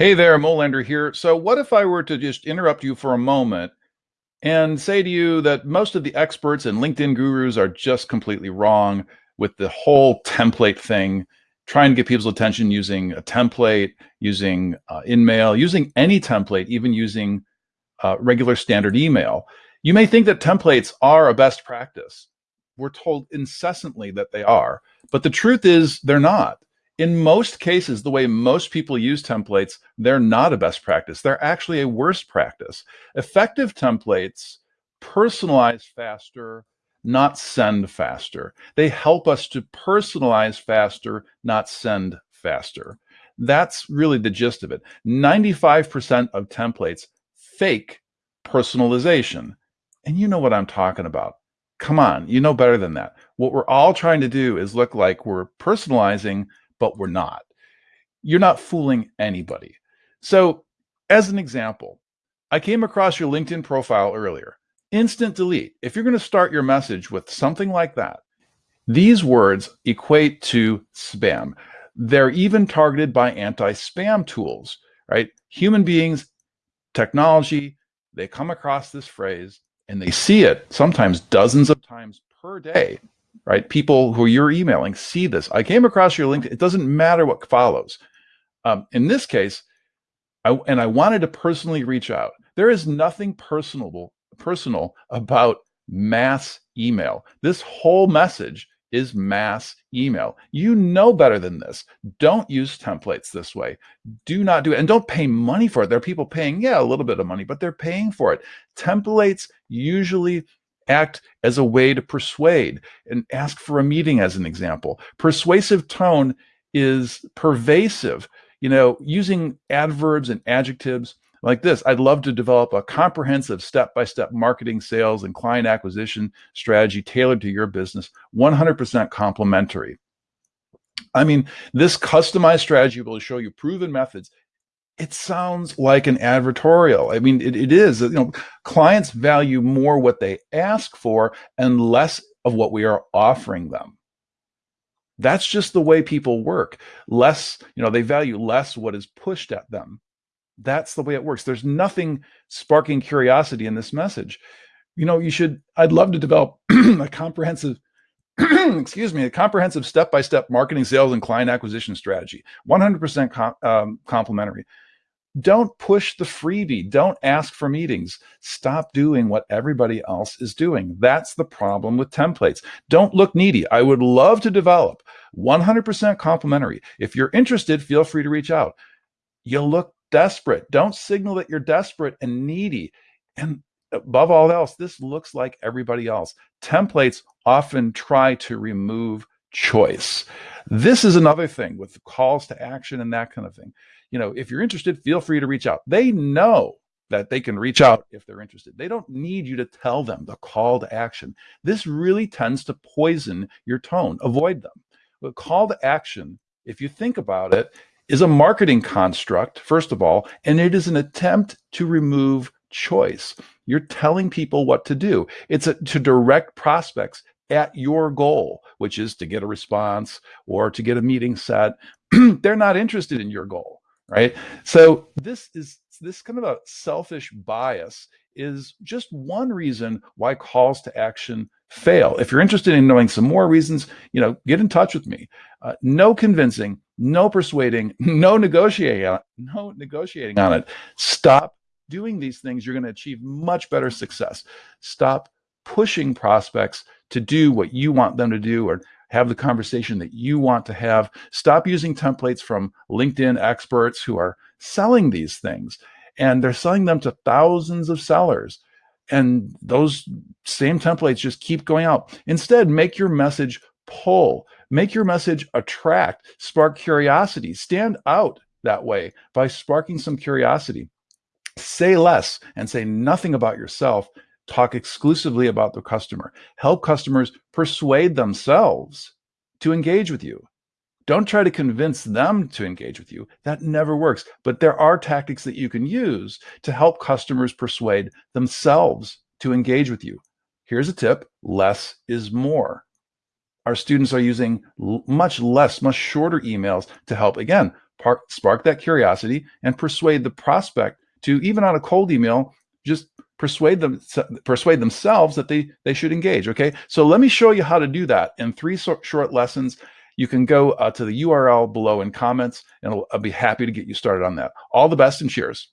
Hey there, Molander here. So what if I were to just interrupt you for a moment and say to you that most of the experts and LinkedIn gurus are just completely wrong with the whole template thing, trying to get people's attention using a template, using uh, InMail, using any template, even using uh, regular standard email. You may think that templates are a best practice. We're told incessantly that they are, but the truth is they're not in most cases, the way most people use templates, they're not a best practice. They're actually a worse practice. Effective templates personalize faster, not send faster. They help us to personalize faster, not send faster. That's really the gist of it. 95% of templates fake personalization. And you know what I'm talking about. Come on, you know better than that. What we're all trying to do is look like we're personalizing but we're not. You're not fooling anybody. So, as an example, I came across your LinkedIn profile earlier. Instant delete. If you're going to start your message with something like that, these words equate to spam. They're even targeted by anti spam tools, right? Human beings, technology, they come across this phrase and they see it sometimes dozens of times per day right? People who you're emailing see this. I came across your link. It doesn't matter what follows. Um, in this case, I, and I wanted to personally reach out. There is nothing personable, personal about mass email. This whole message is mass email. You know better than this. Don't use templates this way. Do not do it. And don't pay money for it. There are people paying, yeah, a little bit of money, but they're paying for it. Templates usually act as a way to persuade and ask for a meeting as an example. Persuasive tone is pervasive. You know, using adverbs and adjectives like this, I'd love to develop a comprehensive step-by-step marketing, sales, and client acquisition strategy tailored to your business, 100% complimentary. I mean, this customized strategy will show you proven methods it sounds like an advertorial. I mean, it, it is. You know, clients value more what they ask for and less of what we are offering them. That's just the way people work. Less, you know, they value less what is pushed at them. That's the way it works. There's nothing sparking curiosity in this message. You know, you should, I'd love to develop a comprehensive excuse me, a comprehensive step-by-step marketing, sales, and client acquisition strategy, 100% com um, complimentary. Don't push the freebie. Don't ask for meetings. Stop doing what everybody else is doing. That's the problem with templates. Don't look needy. I would love to develop 100% complimentary. If you're interested, feel free to reach out. You look desperate. Don't signal that you're desperate and needy. And above all else, this looks like everybody else. Templates often try to remove choice. This is another thing with calls to action and that kind of thing you know, if you're interested, feel free to reach out. They know that they can reach out if they're interested. They don't need you to tell them the call to action. This really tends to poison your tone. Avoid them. But call to action, if you think about it, is a marketing construct, first of all, and it is an attempt to remove choice. You're telling people what to do. It's a, to direct prospects at your goal, which is to get a response or to get a meeting set. They're not interested in your goal right? So this is this kind of a selfish bias is just one reason why calls to action fail. If you're interested in knowing some more reasons, you know, get in touch with me. Uh, no convincing, no persuading, no negotiating, no negotiating on it. Stop doing these things. You're going to achieve much better success. Stop pushing prospects to do what you want them to do or have the conversation that you want to have. Stop using templates from LinkedIn experts who are selling these things and they're selling them to thousands of sellers. And those same templates just keep going out. Instead, make your message pull, make your message attract, spark curiosity, stand out that way by sparking some curiosity. Say less and say nothing about yourself talk exclusively about the customer. Help customers persuade themselves to engage with you. Don't try to convince them to engage with you. That never works. But there are tactics that you can use to help customers persuade themselves to engage with you. Here's a tip, less is more. Our students are using much less, much shorter emails to help, again, spark that curiosity and persuade the prospect to even on a cold email, just persuade them persuade themselves that they they should engage okay? So let me show you how to do that in three short lessons. You can go uh, to the url below in comments and I'll, I'll be happy to get you started on that. All the best and cheers